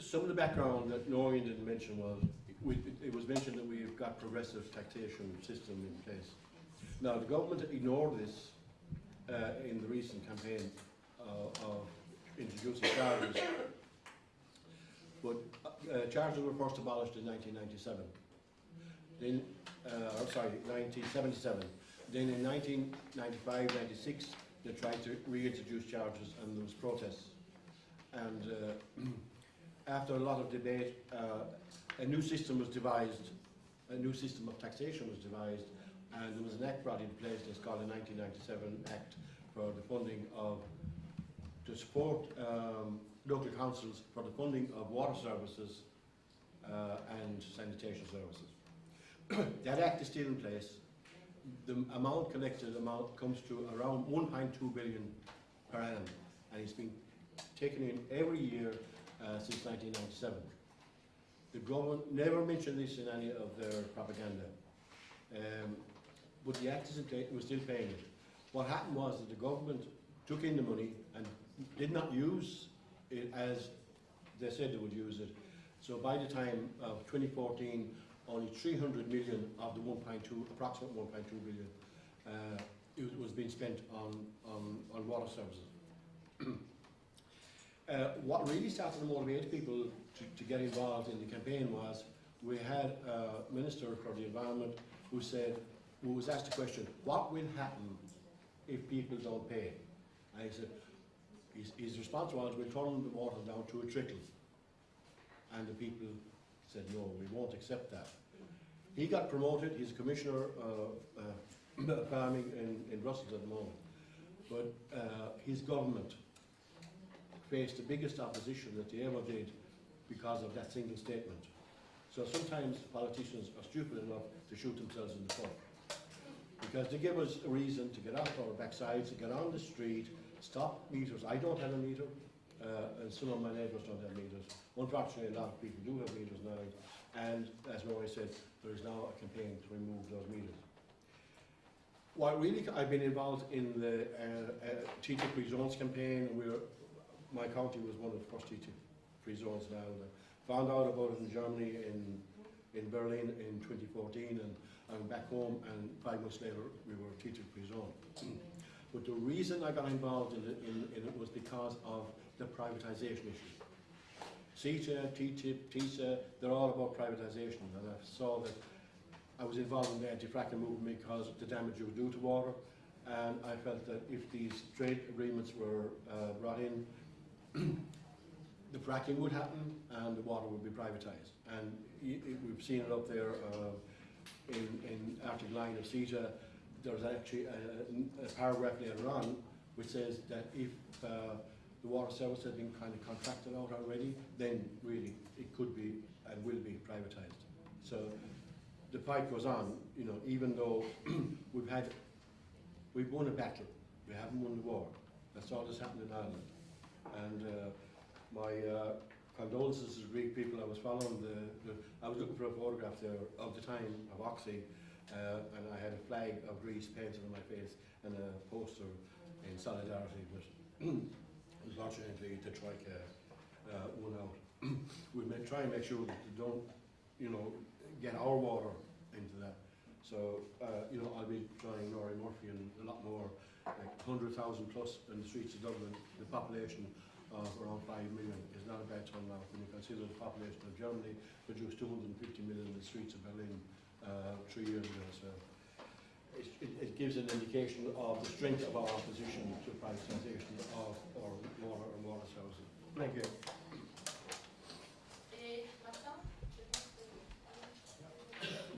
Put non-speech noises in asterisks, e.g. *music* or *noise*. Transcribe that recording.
some of the background that Noreen didn't mention was, we, it- was mentioned that we've got progressive taxation system in place. Now, the government ignored this uh, in the recent campaign uh, of introducing charges. But uh, charges were first abolished in 1997. Then, uh, or sorry, 1977. Then in 1995, 96, they tried to reintroduce charges and there was protests. And uh, after a lot of debate, uh, a new system was devised, a new system of taxation was devised, and there was an act brought in place that's called the 1997 Act for the funding of, to support um, local councils for the funding of water services uh, and sanitation services. *coughs* that act is still in place. The amount collected amount comes to around 1.2 billion per annum, and it's been taken in every year uh, since 1997. The government never mentioned this in any of their propaganda, um, but the actors we're still paying it. What happened was that the government took in the money and did not use it as they said they would use it. So by the time of 2014, only 300 million of the 1.2, approximate 1.2 billion, uh, it was being spent on, on, on water services. *clears throat* Uh, what really started to motivate people to, to get involved in the campaign was we had a minister for the environment who said, who was asked the question, what will happen if people don't pay? And he said, his, his response was, we'll turn the water down to a trickle. And the people said, no, we won't accept that. He got promoted, he's commissioner uh, uh, *coughs* of farming in, in Brussels at the moment. But uh, his government faced the biggest opposition that they ever did because of that single statement. So sometimes politicians are stupid enough to shoot themselves in the foot. Because they give us a reason to get off our backsides, to get on the street, stop meters. I don't have a meter, uh, and some of my neighbours don't have meters. Unfortunately, a lot of people do have meters now. And as Rory said, there is now a campaign to remove those meters. What really, I've been involved in the uh, uh, campaign. We're, my county was one of the first TTIP free zones now. I found out about it in Germany in, in Berlin in 2014 and I went back home and five months later we were TTIP free zone. but the reason I got involved in it, in, in it was because of the privatisation issue. CETA, TTIP, TISA, they're all about privatisation and I saw that I was involved in the anti-fracking movement because of the damage it would do to water and I felt that if these trade agreements were uh, brought in the fracking would happen and the water would be privatised. And y- y- we've seen it up there uh, in, in Article 9 of CETA. There's actually a, a paragraph later on which says that if uh, the water service has been kind of contracted out already, then really it could be and will be privatised. So the fight goes on, you know, even though *clears throat* we've had, we've won a battle, we haven't won the war. That's all that's happened in Ireland. And uh, my uh, condolences to the Greek people. I was following the, the, I was looking for a photograph there of the time of Oxi, uh, and I had a flag of Greece painted on my face and a poster in solidarity with. *clears throat* Unfortunately, the Troika uh, won out. *clears throat* we may try and make sure that they don't, you know, get our water into that. So, uh, you know, I'll be joining Norrie Murphy and a lot more, like 100,000 plus in the streets of Dublin. The population of around 5 million is not a bad turnout when you consider the population of Germany produced 250 million in the streets of Berlin uh, three years ago. So it, it, it gives an indication of the strength of our opposition to privatisation of our water and water services. Thank you.